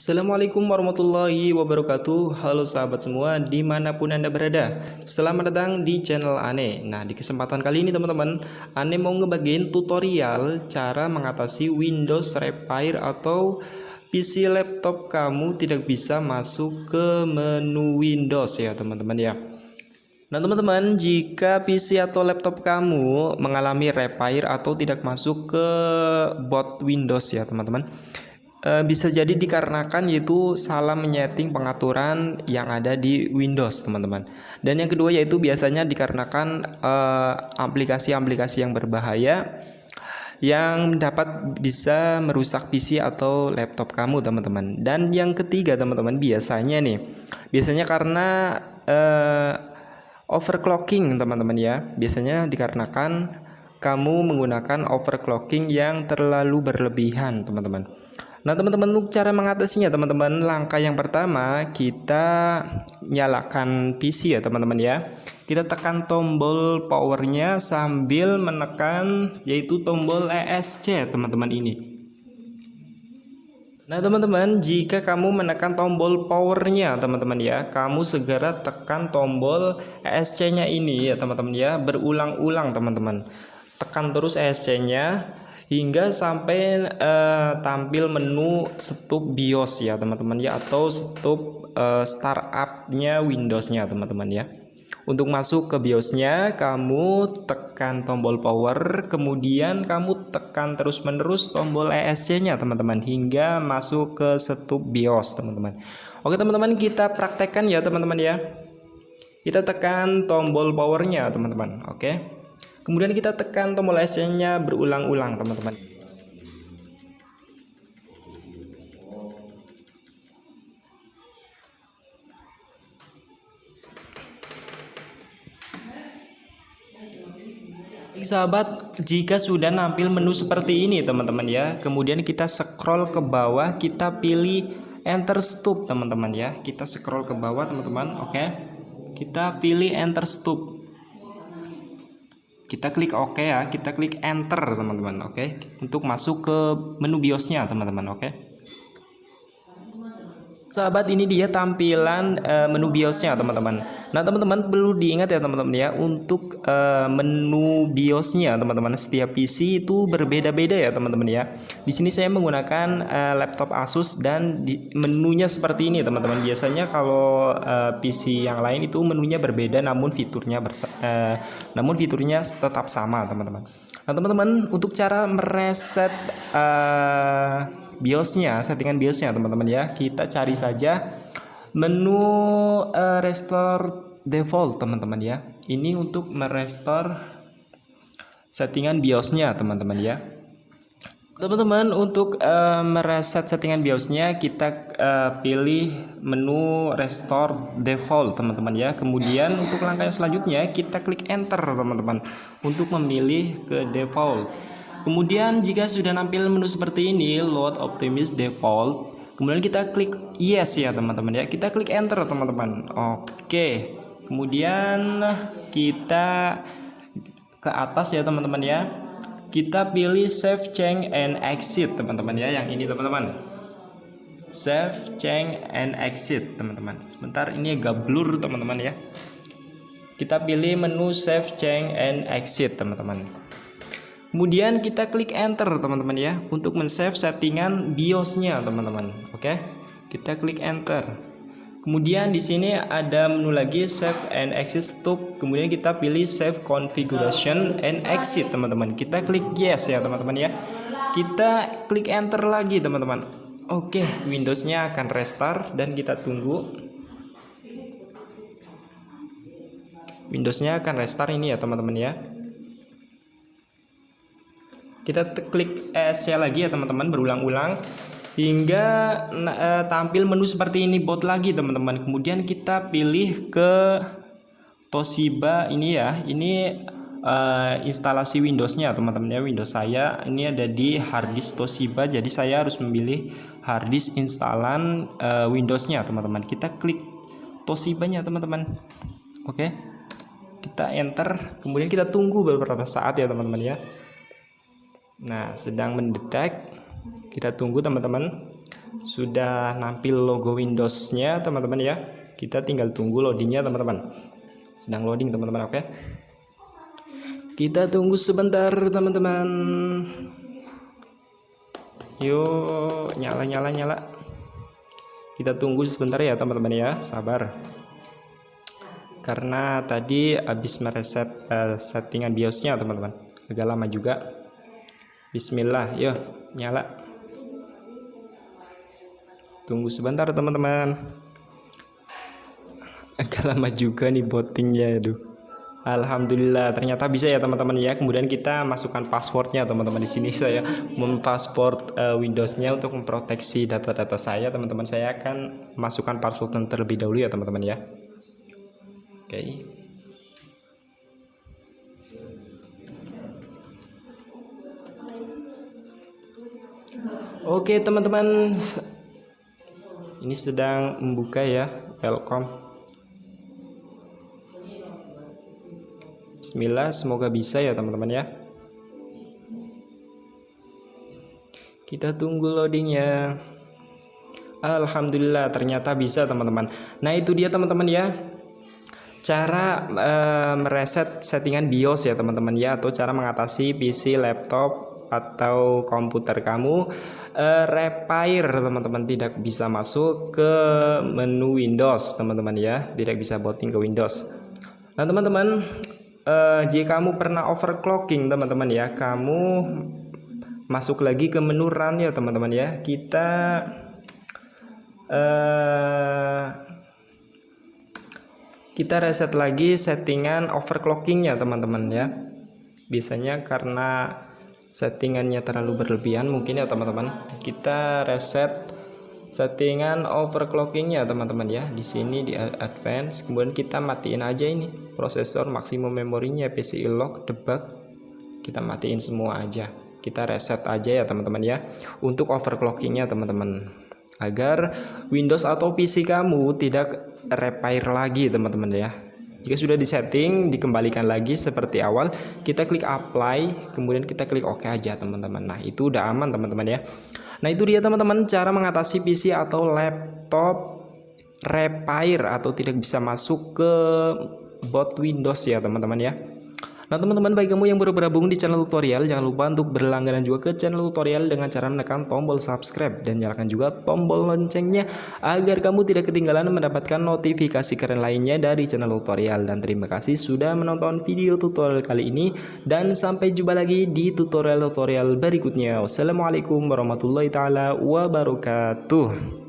Assalamualaikum warahmatullahi wabarakatuh. Halo sahabat semua di mana pun anda berada Selamat datang di channel Ane. Nah di kesempatan kali ini teman-teman Ane mau ngebagiin tutorial Cara mengatasi Windows Repair Atau PC laptop kamu tidak bisa masuk ke menu Windows ya teman-teman ya. Nah teman-teman jika PC atau laptop kamu mengalami repair atau tidak masuk ke bot Windows ya teman-teman e, bisa jadi dikarenakan yaitu salah menyeting pengaturan yang ada di Windows teman-teman. Dan yang kedua yaitu biasanya dikarenakan eh, aplikasi-aplikasi yang berbahaya yang dapat bisa merusak PC atau laptop kamu teman-teman. Dan yang ketiga teman-teman biasanya nih biasanya karena uh, overclocking teman-teman ya. Biasanya dikarenakan kamu menggunakan overclocking yang terlalu berlebihan teman-teman Nah teman-teman untuk cara mengatasinya teman-teman Langkah yang pertama kita nyalakan PC ya teman-teman ya. Kita tekan tombol powernya sambil menekan yaitu tombol ESC teman-teman ini. Nah teman-teman jika kamu menekan tombol powernya teman-teman ya Kamu segera tekan tombol ESC nya ini ya teman-teman ya. Berulang-ulang teman-teman. Tekan terus ESC nya hingga sampai uh, tampil menu stop BIOS ya teman-teman ya atau stop uh, startupnya Windowsnya teman-teman ya. Untuk masuk ke BIOSnya kamu tekan tombol power kemudian kamu tekan terus menerus tombol ESC nya teman-teman hingga masuk ke stop BIOS teman-teman. Oke teman-teman kita praktekkan ya teman-teman ya. Kita tekan tombol powernya teman-teman oke Kemudian kita tekan tombol SC-nya berulang-ulang, teman-teman. sahabat jika sudah nampil menu seperti ini teman-teman ya. Kemudian kita scroll ke bawah kita pilih enter stop teman-teman ya. Kita scroll ke bawah teman-teman oke. Kita pilih enter stop kita klik OK ya kita klik enter teman-teman oke okay? untuk masuk ke menu BIOSnya teman-teman oke okay? sahabat ini dia tampilan uh, menu BIOSnya teman-teman nah teman-teman perlu diingat ya teman-teman ya untuk uh, menu BIOSnya teman-teman setiap PC itu berbeda-beda ya teman-teman ya di sini saya menggunakan uh, laptop Asus dan di, menunya seperti ini teman-teman. Biasanya kalau uh, PC yang lain itu menunya berbeda namun fiturnya bersa uh, namun fiturnya tetap sama teman-teman. Nah teman-teman untuk cara mereset uh, BIOSnya settingan BIOSnya teman-teman ya kita cari saja menu uh, restore default teman-teman ya. Ini untuk merestore settingan BIOSnya teman-teman ya teman-teman untuk uh, mereset settingan BIOSnya kita uh, pilih menu restore default teman-teman ya kemudian untuk langkah yang selanjutnya kita klik enter teman-teman untuk memilih ke default Kemudian jika sudah nampil menu seperti ini, load optimis default, kemudian kita klik yes ya teman-teman ya. Kita klik enter teman-teman. Oke. Kemudian kita ke atas ya teman-teman ya. Kita pilih save change and exit teman-teman ya yang ini teman-teman. Save change and exit teman-teman. Sebentar ini agak blur teman-teman ya. Kita pilih menu save change and exit teman-teman. Kemudian kita klik enter teman-teman ya untuk men-save settingan BIOS-nya teman-teman. Oke. Kita klik enter. Kemudian di sini ada menu lagi save and exit stop. Kemudian kita pilih save configuration and exit teman-teman. Kita klik yes ya teman-teman ya. Kita klik enter lagi teman-teman. Oke, Windows-nya akan restart dan kita tunggu. Windows-nya akan restart ini ya teman-teman ya kita klik ESC lagi ya teman-teman berulang-ulang hingga uh, tampil menu seperti ini bot lagi teman-teman. Kemudian kita pilih ke Toshiba ini ya. Ini uh, instalasi Windowsnya teman-teman ya. Windows saya ini ada di harddisk Toshiba. Jadi saya harus memilih harddisk instalan uh, Windowsnya teman-teman. Kita klik Toshiba nya teman-teman. Oke. Kita enter. Kemudian kita tunggu beberapa saat ya teman-teman ya. Nah, sedang mendetek. Kita tunggu teman-teman. sudah nampil logo Windows-nya teman-teman ya. Kita tinggal tunggu loadingnya teman-teman. Sedang loading teman-teman oke? Kita tunggu sebentar teman-teman. Yuk nyala nyala nyala. Kita tunggu sebentar ya teman-teman ya. Sabar. Karena tadi habis mereset uh, settingan biosnya teman-teman. Agak lama juga Bismillah yuk nyala. Tunggu sebentar teman-teman. Agak lama juga nih bottingnya aduh. Alhamdulillah ternyata bisa ya teman-teman ya. Kemudian kita masukkan passwordnya teman-teman di sini. Saya mempasport uh, Windowsnya untuk memproteksi data-data saya. Teman-teman saya akan masukkan password terlebih dahulu ya teman-teman ya. Oke. okay. Oke teman-teman. Ini sedang membuka ya welcome. Bismillah semoga bisa ya teman-teman ya. Kita tunggu loadingnya. Alhamdulillah ternyata bisa teman-teman. Nah itu dia teman-teman ya. Cara e, mereset settingan BIOS ya teman-teman ya atau cara mengatasi PC laptop atau komputer kamu uh, repair teman-teman tidak bisa masuk ke menu Windows teman-teman ya. Tidak bisa booting ke Windows. Nah teman-teman uh, jika kamu pernah overclocking teman-teman ya. Kamu masuk lagi ke menu run ya teman-teman ya. Kita uh, kita reset lagi settingan overclockingnya teman-teman ya. Biasanya karena settingannya terlalu berlebihan mungkin ya teman-teman. Kita reset settingan overclockingnya teman-teman ya. Di sini di advance. Kemudian kita matiin aja ini prosesor maksimum memorinya PCI lock debug. Kita matiin semua aja. Kita reset aja ya teman-teman ya. Untuk overclockingnya teman-teman. Agar Windows atau PC kamu tidak repair lagi teman-teman ya jika sudah disetting, dikembalikan lagi seperti awal, kita klik apply, kemudian kita klik OK aja teman-teman. Nah itu udah aman teman-teman ya. Nah itu dia teman-teman cara mengatasi PC atau laptop repair atau tidak bisa masuk ke bot Windows ya teman-teman ya. Nah teman-teman bagi kamu yang baru bergabung di channel tutorial jangan lupa untuk berlangganan juga ke channel tutorial dengan cara menekan tombol subscribe dan nyalakan juga tombol loncengnya agar kamu tidak ketinggalan mendapatkan notifikasi keren lainnya dari channel tutorial. Dan terima kasih sudah menonton video tutorial kali ini dan sampai jumpa lagi di tutorial-tutorial berikutnya. Wassalamualaikum warahmatullahi taala wabarakatuh